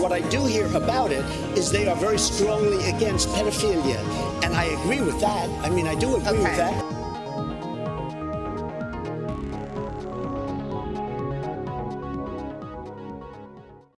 what I do hear about it is they are very strongly against pedophilia. And I agree with that. I mean, I do agree Okay. with that.